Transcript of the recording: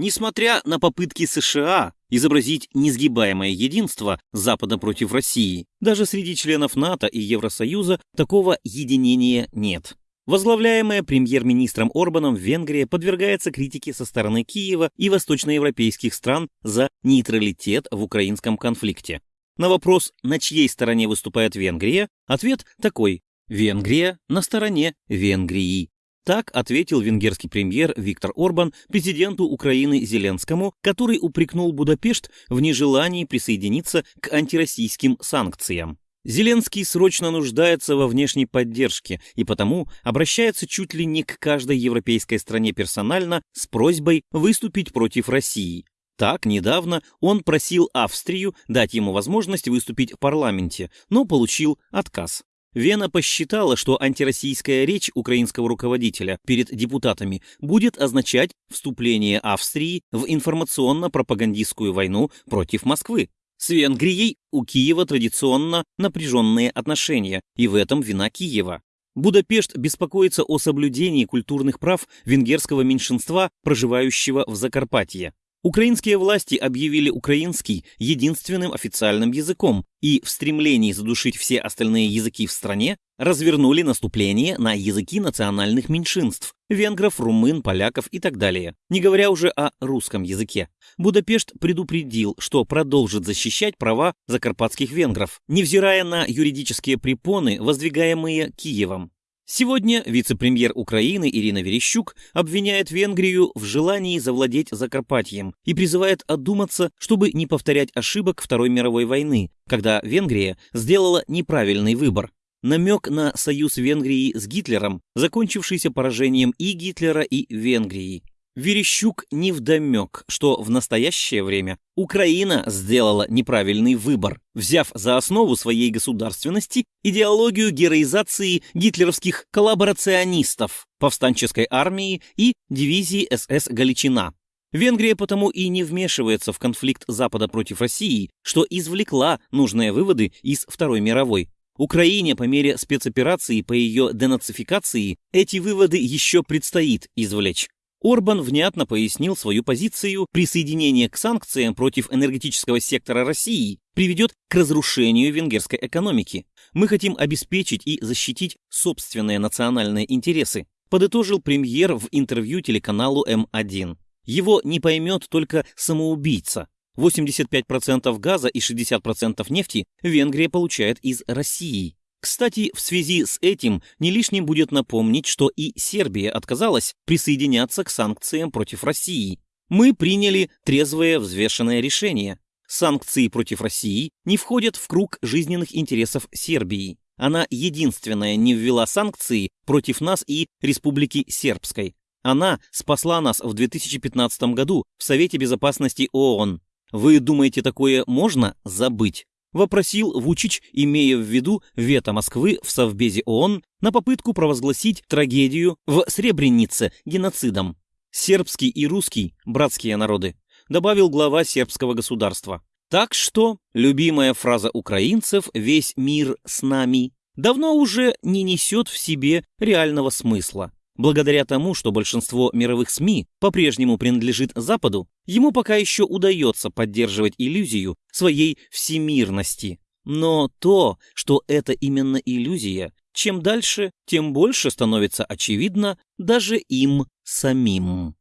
Несмотря на попытки США изобразить несгибаемое единство Запада против России, даже среди членов НАТО и Евросоюза такого единения нет. Возглавляемая премьер-министром Орбаном Венгрия подвергается критике со стороны Киева и восточноевропейских стран за нейтралитет в украинском конфликте. На вопрос, на чьей стороне выступает Венгрия, ответ такой – Венгрия на стороне Венгрии. Так ответил венгерский премьер Виктор Орбан президенту Украины Зеленскому, который упрекнул Будапешт в нежелании присоединиться к антироссийским санкциям. Зеленский срочно нуждается во внешней поддержке и потому обращается чуть ли не к каждой европейской стране персонально с просьбой выступить против России. Так, недавно он просил Австрию дать ему возможность выступить в парламенте, но получил отказ. Вена посчитала, что антироссийская речь украинского руководителя перед депутатами будет означать вступление Австрии в информационно-пропагандистскую войну против Москвы. С Венгрией у Киева традиционно напряженные отношения, и в этом вина Киева. Будапешт беспокоится о соблюдении культурных прав венгерского меньшинства, проживающего в Закарпатье. Украинские власти объявили украинский единственным официальным языком и в стремлении задушить все остальные языки в стране развернули наступление на языки национальных меньшинств – венгров, румын, поляков и так далее, не говоря уже о русском языке. Будапешт предупредил, что продолжит защищать права закарпатских венгров, невзирая на юридические препоны, воздвигаемые Киевом. Сегодня вице-премьер Украины Ирина Верещук обвиняет Венгрию в желании завладеть Закарпатьем и призывает одуматься, чтобы не повторять ошибок Второй мировой войны, когда Венгрия сделала неправильный выбор. Намек на союз Венгрии с Гитлером, закончившийся поражением и Гитлера, и Венгрии. Верещук невдомек, что в настоящее время Украина сделала неправильный выбор, взяв за основу своей государственности идеологию героизации гитлеровских коллаборационистов, повстанческой армии и дивизии СС «Галичина». Венгрия потому и не вмешивается в конфликт Запада против России, что извлекла нужные выводы из Второй мировой. Украине по мере спецоперации по ее денацификации эти выводы еще предстоит извлечь. Орбан внятно пояснил свою позицию, присоединение к санкциям против энергетического сектора России приведет к разрушению венгерской экономики. Мы хотим обеспечить и защитить собственные национальные интересы, подытожил премьер в интервью телеканалу М1. Его не поймет только самоубийца. 85% газа и 60% нефти Венгрия получает из России. Кстати, в связи с этим не лишним будет напомнить, что и Сербия отказалась присоединяться к санкциям против России. Мы приняли трезвое взвешенное решение. Санкции против России не входят в круг жизненных интересов Сербии. Она единственная не ввела санкции против нас и Республики Сербской. Она спасла нас в 2015 году в Совете Безопасности ООН. Вы думаете, такое можно забыть? Вопросил Вучич, имея в виду вето Москвы в Совбезе ООН на попытку провозгласить трагедию в Сребренице геноцидом. Сербский и русский – братские народы, добавил глава сербского государства. Так что любимая фраза украинцев «весь мир с нами» давно уже не несет в себе реального смысла. Благодаря тому, что большинство мировых СМИ по-прежнему принадлежит Западу, ему пока еще удается поддерживать иллюзию своей всемирности. Но то, что это именно иллюзия, чем дальше, тем больше становится очевидно даже им самим.